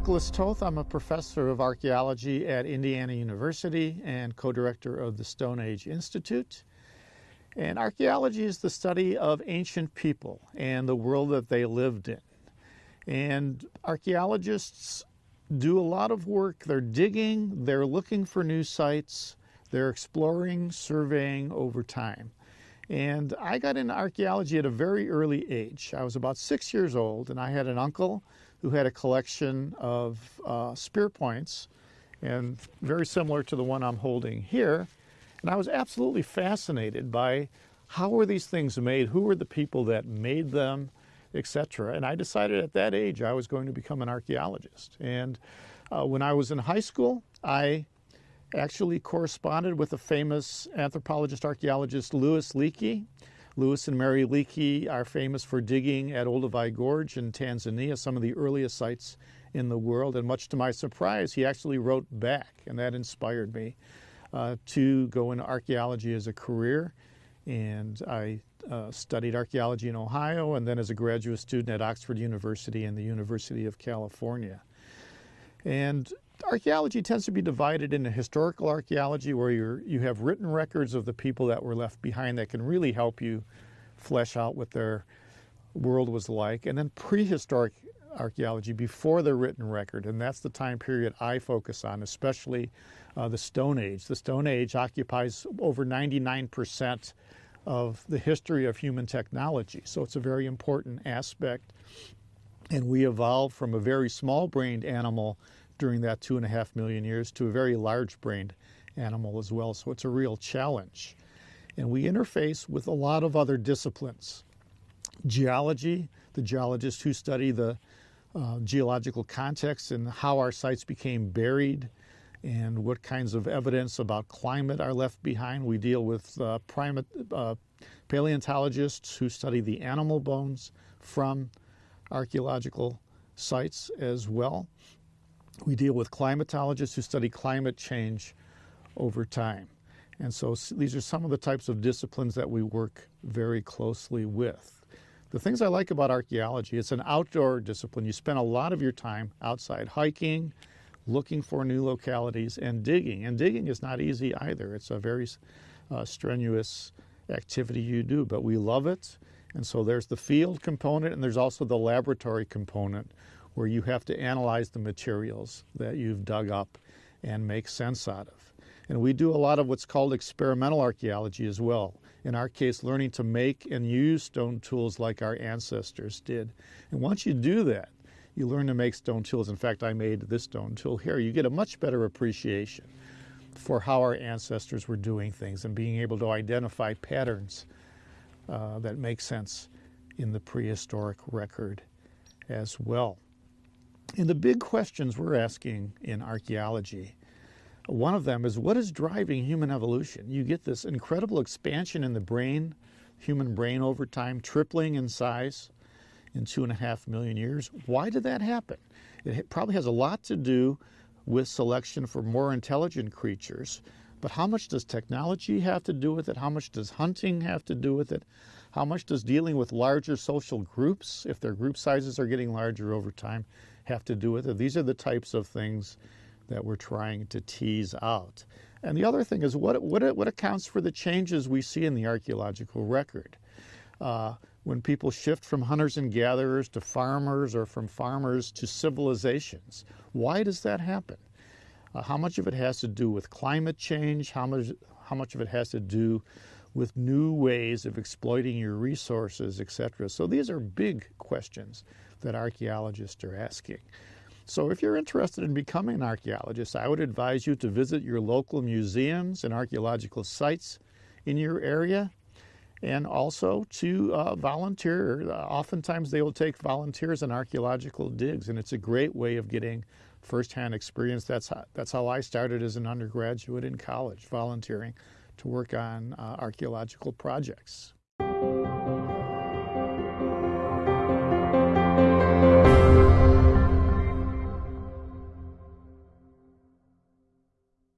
Nicholas Toth. I'm a professor of archaeology at Indiana University and co-director of the Stone Age Institute. And archaeology is the study of ancient people and the world that they lived in. And archaeologists do a lot of work. They're digging, they're looking for new sites, they're exploring, surveying over time. And I got into archaeology at a very early age. I was about six years old, and I had an uncle who had a collection of uh, spear points, and very similar to the one I'm holding here. And I was absolutely fascinated by how were these things made, who were the people that made them, etc. And I decided at that age I was going to become an archaeologist. And uh, when I was in high school, I actually corresponded with a famous anthropologist archaeologist, Louis Leakey. Louis and Mary Leakey are famous for digging at Olduvai Gorge in Tanzania, some of the earliest sites in the world. And much to my surprise, he actually wrote back, and that inspired me uh, to go into archaeology as a career. And I uh, studied archaeology in Ohio and then as a graduate student at Oxford University and the University of California. And archaeology tends to be divided into historical archaeology where you you have written records of the people that were left behind that can really help you flesh out what their world was like and then prehistoric archaeology before the written record and that's the time period I focus on especially uh, the Stone Age. The Stone Age occupies over 99% of the history of human technology so it's a very important aspect and we evolved from a very small brained animal during that two and a half million years to a very large brained animal as well. So it's a real challenge. And we interface with a lot of other disciplines. Geology, the geologists who study the uh, geological context and how our sites became buried and what kinds of evidence about climate are left behind. We deal with uh, primate, uh, paleontologists who study the animal bones from archaeological sites as well. We deal with climatologists who study climate change over time. And so these are some of the types of disciplines that we work very closely with. The things I like about archaeology, it's an outdoor discipline. You spend a lot of your time outside hiking, looking for new localities, and digging. And digging is not easy either. It's a very uh, strenuous activity you do, but we love it. And so there's the field component and there's also the laboratory component where you have to analyze the materials that you've dug up and make sense out of. And we do a lot of what's called experimental archaeology as well. In our case, learning to make and use stone tools like our ancestors did. And once you do that, you learn to make stone tools. In fact, I made this stone tool here. You get a much better appreciation for how our ancestors were doing things and being able to identify patterns uh, that make sense in the prehistoric record as well. And the big questions we're asking in archaeology, one of them is what is driving human evolution? You get this incredible expansion in the brain, human brain over time, tripling in size in two and a half million years. Why did that happen? It probably has a lot to do with selection for more intelligent creatures. But how much does technology have to do with it? How much does hunting have to do with it? How much does dealing with larger social groups, if their group sizes are getting larger over time, have to do with it. These are the types of things that we're trying to tease out. And the other thing is what, what, what accounts for the changes we see in the archaeological record. Uh, when people shift from hunters and gatherers to farmers or from farmers to civilizations, why does that happen? Uh, how much of it has to do with climate change? How much, how much of it has to do with new ways of exploiting your resources, etc. So these are big questions that archaeologists are asking. So if you're interested in becoming an archaeologist, I would advise you to visit your local museums and archaeological sites in your area and also to uh, volunteer. Oftentimes they will take volunteers in archaeological digs and it's a great way of getting firsthand experience. That's how, that's how I started as an undergraduate in college, volunteering to work on uh, archaeological projects.